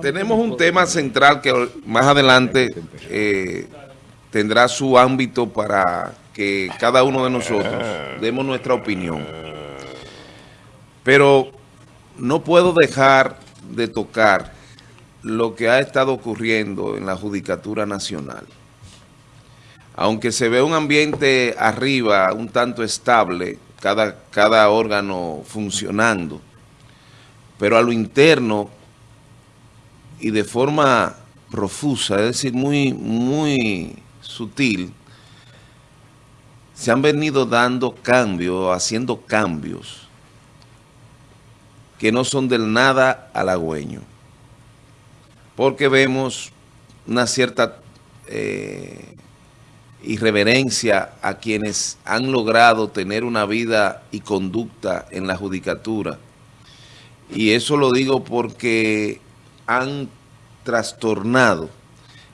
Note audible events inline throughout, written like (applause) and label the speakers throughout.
Speaker 1: tenemos un tema central que más adelante eh, tendrá su ámbito para que cada uno de nosotros demos nuestra opinión. Pero no puedo dejar de tocar lo que ha estado ocurriendo en la Judicatura Nacional. Aunque se ve un ambiente arriba, un tanto estable, cada, cada órgano funcionando, pero a lo interno y de forma profusa, es decir, muy, muy sutil, se han venido dando cambios, haciendo cambios que no son del nada halagüeño. Porque vemos una cierta eh, irreverencia a quienes han logrado tener una vida y conducta en la judicatura. Y eso lo digo porque han trastornado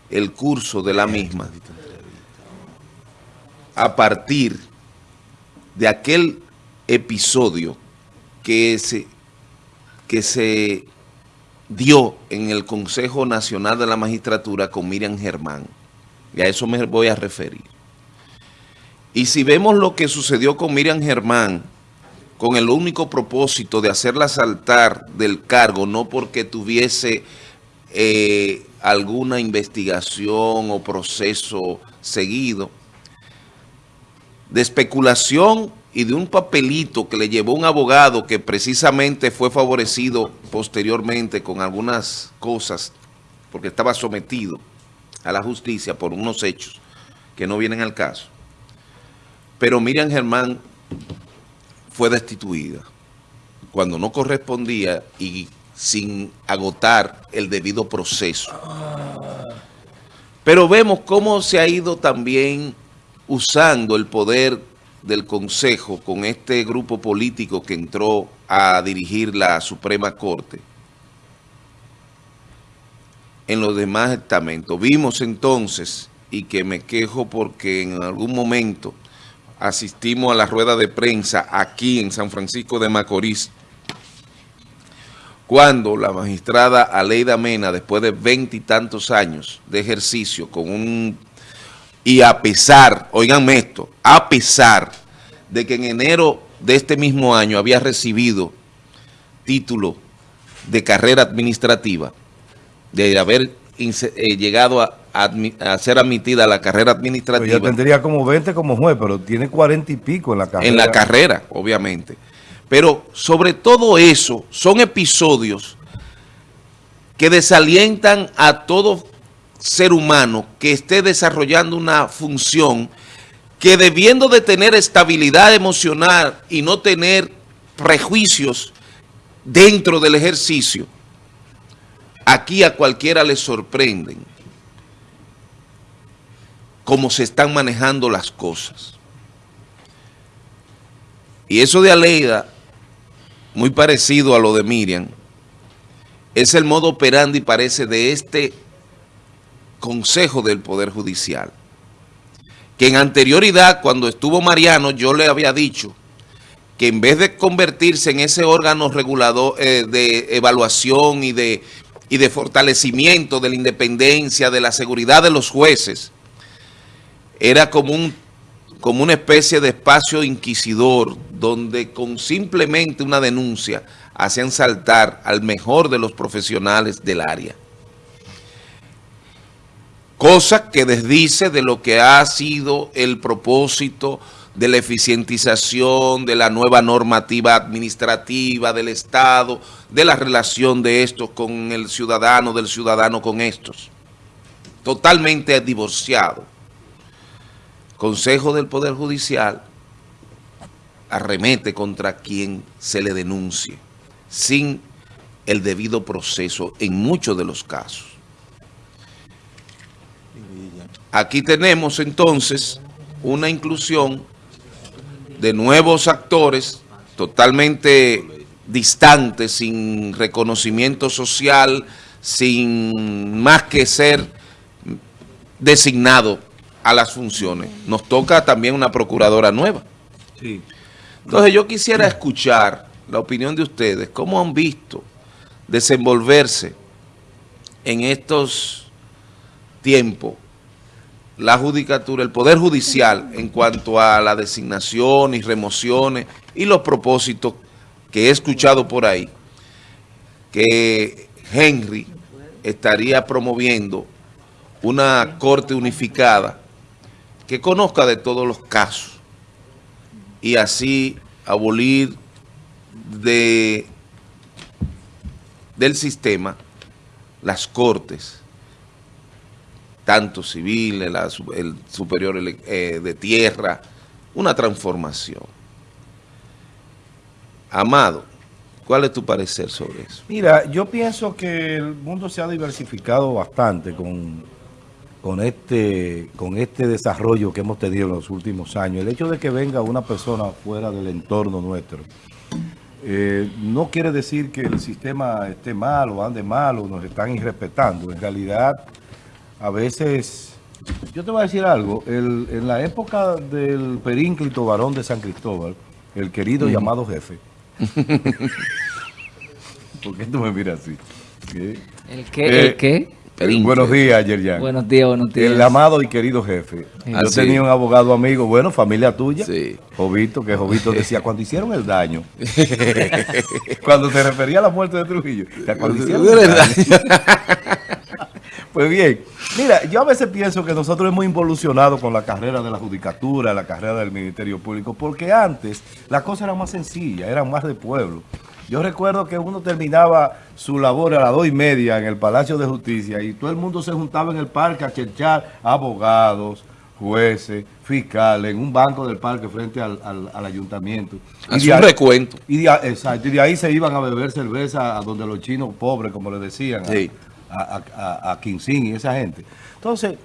Speaker 1: el curso de la misma a partir de aquel episodio que se, que se dio en el Consejo Nacional de la Magistratura con Miriam Germán. Y a eso me voy a referir. Y si vemos lo que sucedió con Miriam Germán, con el único propósito de hacerla saltar del cargo, no porque tuviese eh, alguna investigación o proceso seguido, de especulación y de un papelito que le llevó un abogado que precisamente fue favorecido posteriormente con algunas cosas, porque estaba sometido a la justicia por unos hechos que no vienen al caso. Pero Miriam Germán fue destituida cuando no correspondía y sin agotar el debido proceso. Pero vemos cómo se ha ido también usando el poder del Consejo con este grupo político que entró a dirigir la Suprema Corte en los demás estamentos. Vimos entonces, y que me quejo porque en algún momento asistimos a la rueda de prensa aquí en San Francisco de Macorís, cuando la magistrada Aleida Mena, después de veintitantos años de ejercicio, con un y a pesar, oiganme esto, a pesar de que en enero de este mismo año había recibido título de carrera administrativa, de haber eh, llegado a, ser admitida a la carrera administrativa.
Speaker 2: Ya tendría como 20 como juez, pero tiene 40 y pico en la carrera.
Speaker 1: En la carrera, obviamente. Pero sobre todo eso, son episodios que desalientan a todo ser humano que esté desarrollando una función que debiendo de tener estabilidad emocional y no tener prejuicios dentro del ejercicio, aquí a cualquiera le sorprenden cómo se están manejando las cosas. Y eso de Aleida muy parecido a lo de Miriam, es el modo operandi, parece, de este Consejo del Poder Judicial. Que en anterioridad, cuando estuvo Mariano, yo le había dicho que en vez de convertirse en ese órgano regulador eh, de evaluación y de, y de fortalecimiento de la independencia, de la seguridad de los jueces, era como un como una especie de espacio inquisidor donde con simplemente una denuncia hacían saltar al mejor de los profesionales del área. Cosa que desdice de lo que ha sido el propósito de la eficientización, de la nueva normativa administrativa del Estado, de la relación de estos con el ciudadano, del ciudadano con estos. Totalmente divorciado. Consejo del Poder Judicial arremete contra quien se le denuncie sin el debido proceso en muchos de los casos. Aquí tenemos entonces una inclusión de nuevos actores totalmente distantes, sin reconocimiento social, sin más que ser designado a las funciones. Nos toca también una procuradora nueva. Entonces yo quisiera escuchar la opinión de ustedes. ¿Cómo han visto desenvolverse en estos tiempos la judicatura, el Poder Judicial en cuanto a la designación y remociones y los propósitos que he escuchado por ahí, que Henry estaría promoviendo una corte unificada que conozca de todos los casos y así abolir de, del sistema las cortes, tanto civiles, el superior eh, de tierra, una transformación. Amado, ¿cuál es tu parecer sobre eso?
Speaker 2: Mira, yo pienso que el mundo se ha diversificado bastante con, con, este, con este desarrollo que hemos tenido en los últimos años. El hecho de que venga una persona fuera del entorno nuestro, eh, no quiere decir que el sistema esté mal o ande mal o nos están irrespetando. En realidad, a veces, yo te voy a decir algo, en la época del perínclito varón de San Cristóbal, el querido llamado jefe, (laughs) ¿por qué tú me miras así?
Speaker 3: ¿El qué? ¿El eh,
Speaker 2: buenos días, Yerjan.
Speaker 3: Buenos días, buenos días.
Speaker 2: El amado y querido jefe. Yo ah, tenía un abogado amigo, bueno, familia tuya,
Speaker 1: sí.
Speaker 2: Jovito, que Jovito decía, (laughs) cuando hicieron el daño, (laughs) cuando se refería a la muerte de Trujillo, cuando hicieron el daño. (laughs) pues bien, mira, yo a veces pienso que nosotros hemos involucionado con la carrera de la judicatura, la carrera del Ministerio Público, porque antes la cosa era más sencilla, era más de pueblo. Yo recuerdo que uno terminaba su labor a las dos y media en el Palacio de Justicia y todo el mundo se juntaba en el parque a cherchar abogados, jueces, fiscales, en un banco del parque frente al, ayuntamiento.
Speaker 1: Hacía un recuento.
Speaker 2: Y de, exacto, y de ahí se iban a beber cerveza a donde los chinos pobres, como le decían, a, a, a, y esa gente. Entonces,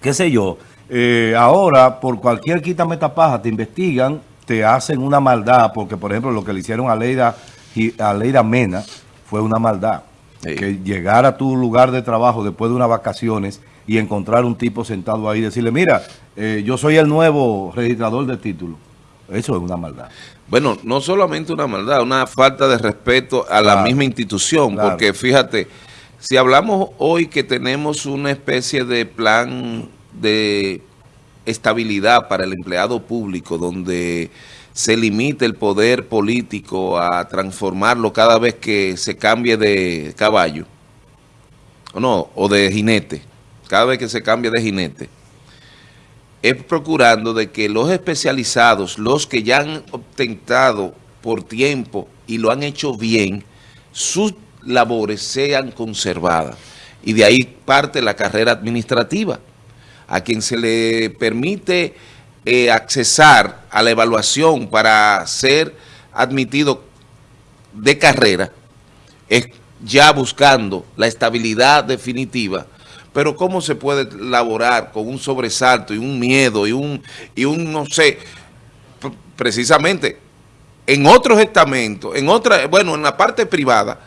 Speaker 2: qué sé yo, eh, ahora por cualquier quita metapaja te investigan, te hacen una maldad, porque por ejemplo lo que le hicieron a Leida y a Leira Mena fue una maldad. Que llegar a tu lugar de trabajo después de unas vacaciones y encontrar un tipo sentado ahí y decirle, mira, eh, yo soy el nuevo registrador de título. Eso es una maldad.
Speaker 1: Bueno, no solamente una maldad, una falta de respeto a la misma institución, porque fíjate, si hablamos hoy que tenemos una especie de plan de estabilidad para el empleado público, donde se limite el poder político a transformarlo cada vez que se cambie de caballo, o no, o de jinete, cada vez que se cambie de jinete, es procurando de que los especializados, los que ya han obtentado por tiempo y lo han hecho bien, sus labores sean conservadas. Y de ahí parte la carrera administrativa, a quien se le permite eh, accesar a la evaluación para ser admitido de carrera, es ya buscando la estabilidad definitiva, pero ¿cómo se puede laborar con un sobresalto y un miedo y un, y un no sé, precisamente en otros estamentos, en otra, bueno, en la parte privada,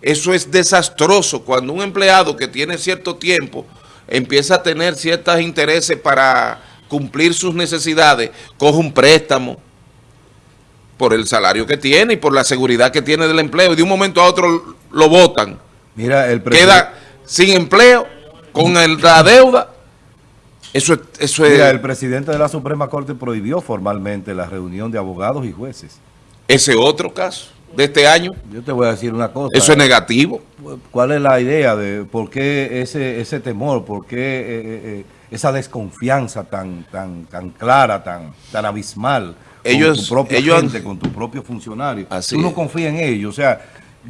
Speaker 1: eso es desastroso cuando un empleado que tiene cierto tiempo empieza a tener ciertos intereses para cumplir sus necesidades, coge un préstamo por el salario que tiene y por la seguridad que tiene del empleo y de un momento a otro lo votan.
Speaker 2: Mira, el
Speaker 1: Queda sin empleo, con la deuda. Eso, eso
Speaker 2: Mira, el presidente de la Suprema Corte prohibió formalmente la reunión de abogados y jueces.
Speaker 1: Ese otro caso de este año.
Speaker 2: Yo te voy a decir una cosa.
Speaker 1: Eso es negativo.
Speaker 2: ¿Cuál es la idea de por qué ese, ese temor, por qué... Eh, eh, eh, esa desconfianza tan, tan, tan clara, tan, tan abismal
Speaker 1: ellos,
Speaker 2: con tu propia
Speaker 1: ellos,
Speaker 2: gente, con tu propio funcionario.
Speaker 1: Así
Speaker 2: Tú no confías en ellos. O sea,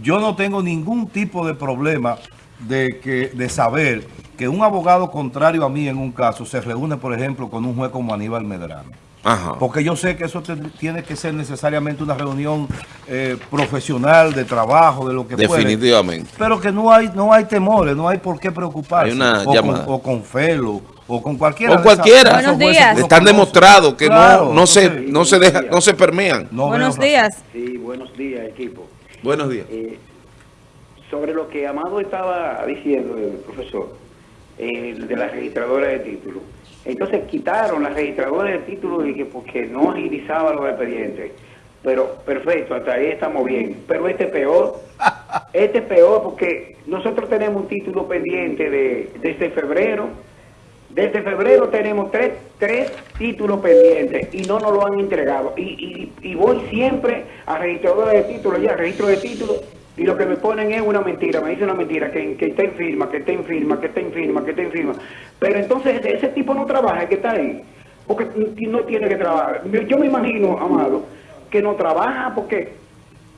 Speaker 2: yo no tengo ningún tipo de problema de, que, de saber que un abogado contrario a mí en un caso se reúne, por ejemplo, con un juez como Aníbal Medrano. Ajá. Porque yo sé que eso tiene que ser necesariamente una reunión eh, profesional, de trabajo, de lo que
Speaker 1: Definitivamente.
Speaker 2: Pero que no hay no hay temores, no hay por qué preocuparse.
Speaker 1: Una
Speaker 2: o, con, o, con, Felo, o con cualquiera.
Speaker 1: O cualquiera. Buenos días. Están demostrados que no, no, se, no se deja, no se permean.
Speaker 3: buenos días.
Speaker 4: Sí, buenos días, equipo.
Speaker 1: Buenos días.
Speaker 4: Eh, sobre lo que Amado estaba diciendo, el profesor, eh, de la registradora de títulos. Entonces quitaron la registradora de títulos y que porque no agilizaba los expedientes. Pero perfecto, hasta ahí estamos bien. Pero este peor, (laughs) este es peor porque nosotros tenemos un título pendiente de, desde febrero. Desde febrero tenemos tres, tres títulos pendientes y no nos lo han entregado. Y, y, y voy siempre a registradora de títulos, ya, registro de títulos, y lo que me ponen es una mentira, me dicen una mentira, que, que está en firma, que está en firma, que está en firma, que está en firma. Pero entonces ese tipo no trabaja, que está ahí, porque no tiene que trabajar. Yo me imagino, Amado, que no trabaja porque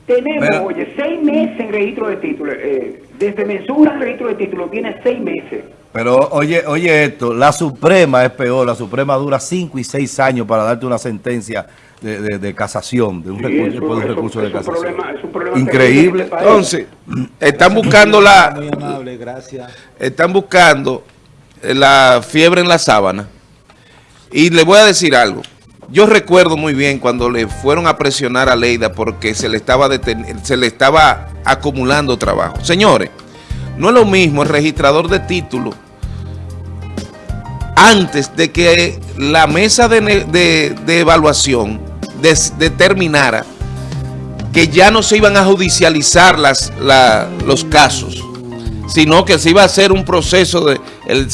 Speaker 4: tenemos,
Speaker 2: Pero-
Speaker 4: oye, seis meses en registro de títulos. eh, desde mensura al registro de títulos tiene seis meses.
Speaker 2: Pero oye, oye esto, la Suprema es peor, la Suprema dura cinco y seis años para darte una sentencia de, de- de casación, de un
Speaker 4: Sí,
Speaker 2: recurso,
Speaker 4: eso-
Speaker 2: de un
Speaker 4: eso-
Speaker 2: recurso de
Speaker 4: es un
Speaker 2: casación.
Speaker 4: problema- es un problema
Speaker 2: Increíble.
Speaker 4: este.
Speaker 1: Entonces, están buscando la,
Speaker 5: Muy amable, gracias.
Speaker 1: están buscando la fiebre en la sábana. Y le voy a decir algo. Yo recuerdo muy bien cuando le fueron a presionar a Leida porque se le estaba deten- se le estaba acumulando trabajo. Señores, no es lo mismo el registrador de títulos antes de que la mesa de, de- de evaluación determinara que ya no se iban a judicializar las, la- los casos, sino que se iba a hacer un proceso de el,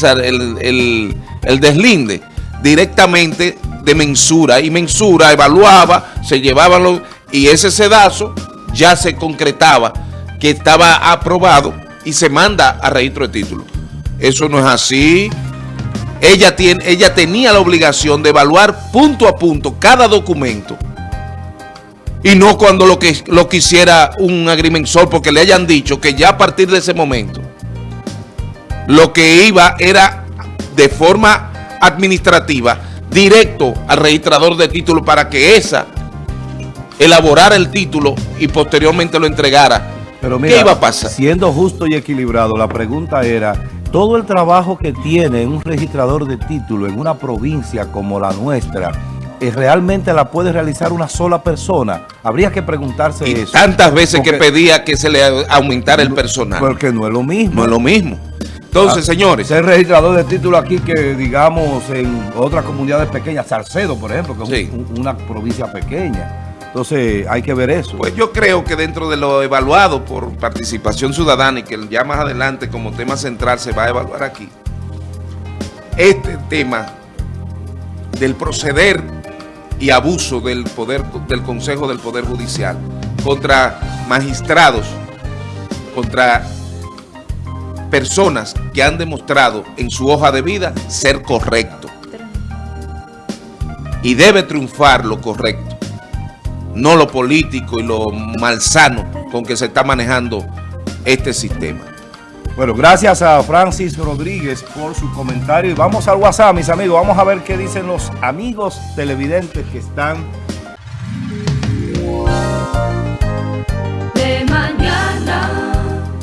Speaker 1: el- el- deslinde directamente de mensura y mensura evaluaba, se llevaban los y ese sedazo ya se concretaba que estaba aprobado y se manda a registro de títulos. Eso no es así. Ella, tiene, ella tenía la obligación de evaluar punto a punto cada documento y no cuando lo que lo quisiera un agrimensor porque le hayan dicho que ya a partir de ese momento lo que iba era de forma administrativa directo al registrador de títulos para que esa elaborara el título y posteriormente lo entregara.
Speaker 2: Pero mira,
Speaker 1: ¿Qué iba a pasar?
Speaker 2: siendo justo y equilibrado, la pregunta era, todo el trabajo que tiene un registrador de título en una provincia como la nuestra, ¿eh, ¿realmente la puede realizar una sola persona? Habría que preguntarse
Speaker 1: Y
Speaker 2: eso.
Speaker 1: tantas veces que pedía que se le aumentara el personal.
Speaker 2: Porque no es lo mismo.
Speaker 1: No es lo mismo. Entonces,
Speaker 2: Ah,
Speaker 1: señores,
Speaker 2: Ser registrador de título aquí que, digamos, en otras comunidades pequeñas, Salcedo, por ejemplo, que es
Speaker 1: Sí.
Speaker 2: un- una provincia pequeña. Entonces, hay que ver eso.
Speaker 1: Pues yo creo que dentro de lo evaluado por participación ciudadana y que ya más adelante como tema central se va a evaluar aquí, este tema del proceder y abuso del poder del Consejo del Poder Judicial contra magistrados, contra personas que han demostrado en su hoja de vida ser correcto. Y debe triunfar lo correcto no lo político y lo malsano con que se está manejando este sistema.
Speaker 2: Bueno, gracias a Francis Rodríguez por su comentario. Y vamos al WhatsApp, mis amigos. Vamos a ver qué dicen los amigos televidentes que están